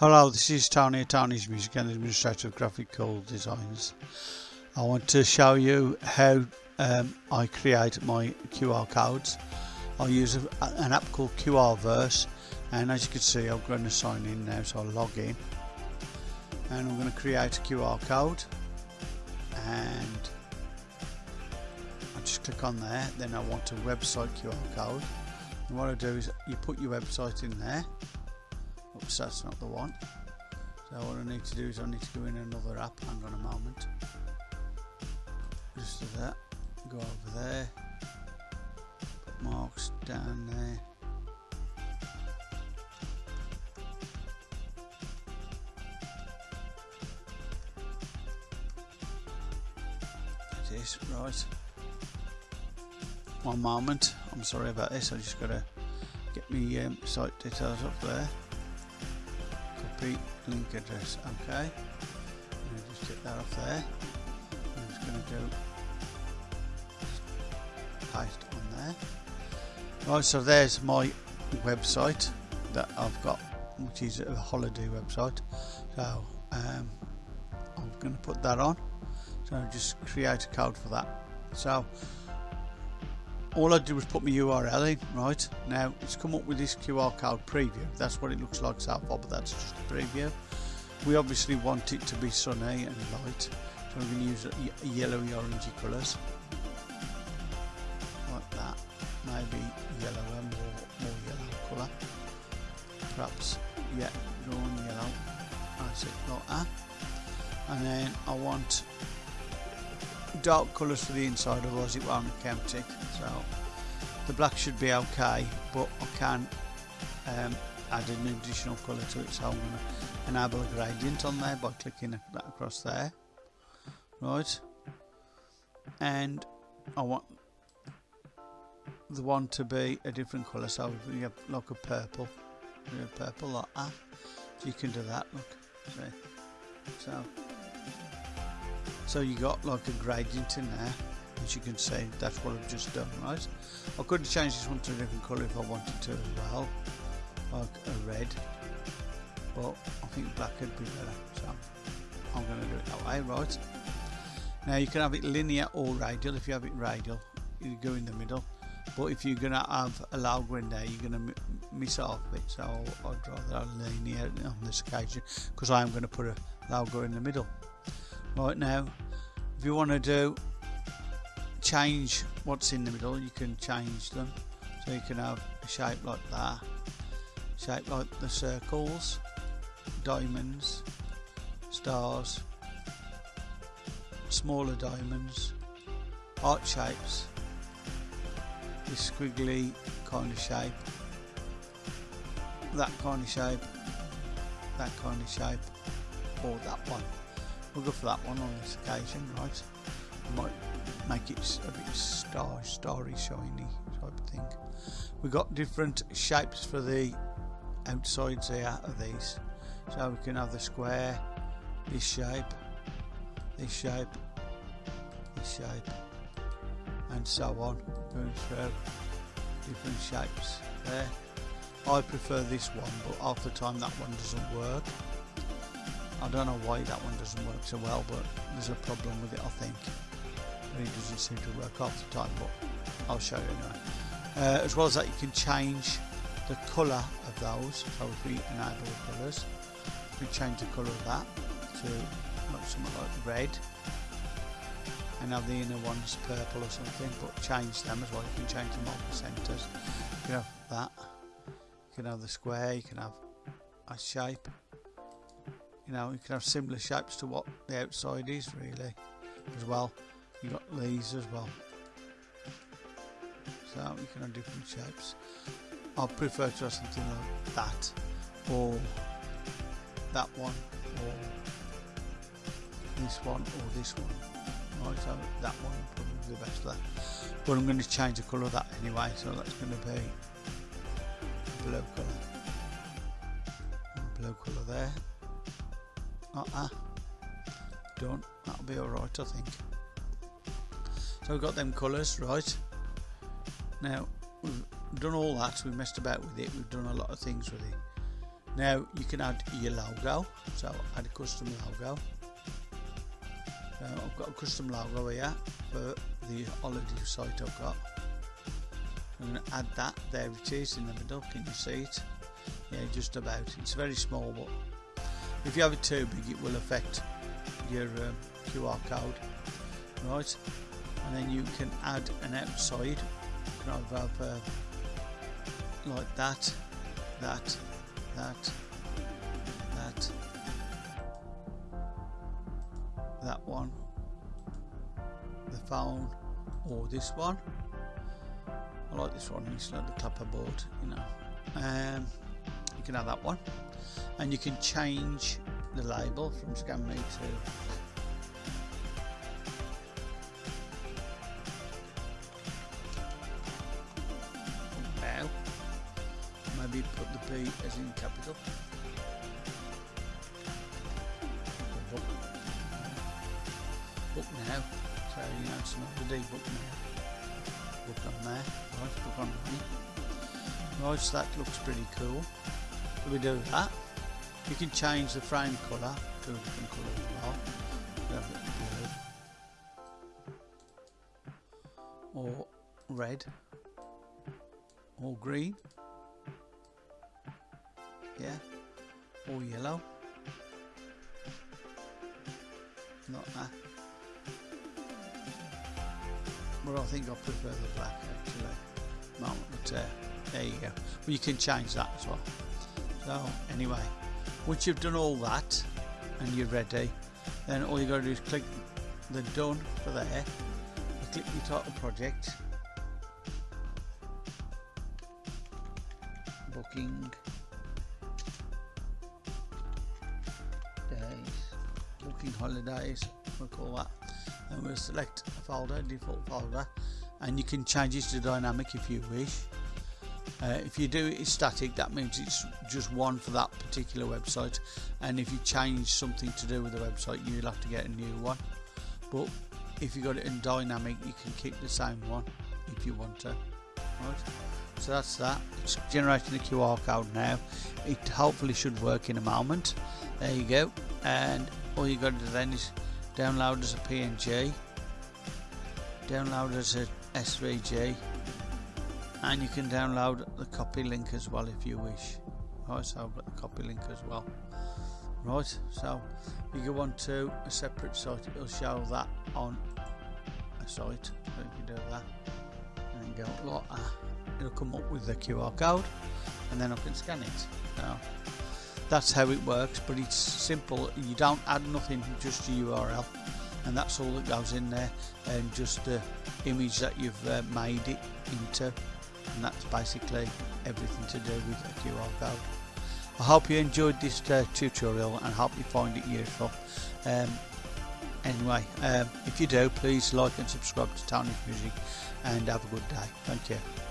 Hello, this is Tony Tony's Music and Administrator of Graphical Designs. I want to show you how um, I create my QR codes. I use a, an app called QRverse and as you can see I'm going to sign in now so I'll log in and I'm going to create a QR code and I just click on there then I want a website QR code and what I do is you put your website in there oops that's not the one. So what I need to do is I need to go in another app. Hang on a moment. Just do that. Go over there. Put marks down there. It is right. One moment. I'm sorry about this. I just gotta get me um, site details up there copy link address okay? Just get that off there. I'm just gonna do paste on there. Right so there's my website that I've got which is a holiday website. So um, I'm going to put that on. So just create a code for that. So all I did was put my URL in right? Now it's come up with this QR code preview. That's what it looks like so far but that's just a preview. We obviously want it to be sunny and light so we're going to use yellowy orangey colours. Like that. Maybe yellow and more, more yellow colour. Perhaps yeah on yellow. That's it like that. And then I want dark colours for the inside otherwise it won't count it so the black should be okay but I can um, add an additional colour to it so I'm going to enable a gradient on there by clicking that across there. Right. And I want the one to be a different colour so we have like a purple purple like that. You can do that look see. So so you got like a gradient in there as you can see that's what I've just done right? I could change this one to a different colour if I wanted to as well like a red but I think black would be better so I'm going to do it that way right? Now you can have it linear or radial. If you have it radial you go in the middle but if you're going to have a logo in there you're going to miss off a bit so I'd rather linear on this occasion because I am going to put a logo in the middle right now if you want to do change what's in the middle you can change them. So you can have a shape like that shape like the circles diamonds stars smaller diamonds heart shapes this squiggly kind of shape that kind of shape that kind of shape or that one we'll go for that one on this occasion right? Might make it a bit star starry shiny type of thing. We've got different shapes for the outsides here of these. So we can have the square this shape this shape this shape and so on. Going through different shapes there. I prefer this one but half the time that one doesn't work I don't know why that one doesn't work so well but there's a problem with it I think. It doesn't seem to work half the time but I'll show you anyway. Uh, as well as that you can change the colour of those so if we enable colours we change the colour of that to like something like red. And have the inner ones purple or something but change them as well. You can change them all the centres. You can have that. You can have the square you can have a shape you know you can have similar shapes to what the outside is really as well. You've got these as well. So you can have different shapes. I prefer to have something like that or that one or this one or this one. Right so that one probably the best that but I'm going to change the colour of that anyway so that's going to be blue colour. Blue colour there like Don't. that'll be alright I think. So we've got them colours right. Now we've done all that we've messed about with it we've done a lot of things with it. Now you can add your logo so add a custom logo. I've got a custom logo here for the holiday site I've got. I'm going to add that there it is in the middle can you see it? Yeah just about it's very small but if you have it too big it will affect your um, QR code right? And then you can add an outside you can have uh, like that that that that that one the phone or this one. I like this one it's like the clapperboard you know. Um, can have that one. And you can change the label from scan me to now maybe put the B as in capital. Book. book now. So you know it's not the D book now. Book on there. Right book on right so that looks pretty cool we do that you can change the frame colour to a different colour as well or red. Or green. Yeah. Or yellow. Not that. But I think I prefer the black actually. Uh, there you go. Well you can change that as well so anyway once you've done all that and you're ready then all you got to do is click the done for there click your title project booking days booking holidays we'll call that. And we'll select a folder default folder and you can change it to dynamic if you wish uh, if you do it static that means it's just one for that particular website. And if you change something to do with the website you'll have to get a new one. But if you got it in dynamic you can keep the same one if you want to. Right? So that's that. It's generating the QR code now. It hopefully should work in a moment. There you go. And all you got to do then is download as a PNG download as a SVG and you can download the copy link as well if you wish. Right so I've got the copy link as well. Right so you go on to a separate site. It'll show that on a site. So you do that and then go like that it'll come up with the QR code and then I can scan it. So that's how it works but it's simple. You don't add nothing just a URL and that's all that goes in there and just the image that you've uh, made it into and that's basically everything to do with a QR code. I hope you enjoyed this uh, tutorial and hope you find it useful. Um, anyway, um, if you do, please like and subscribe to Tony's Music and have a good day. Thank you.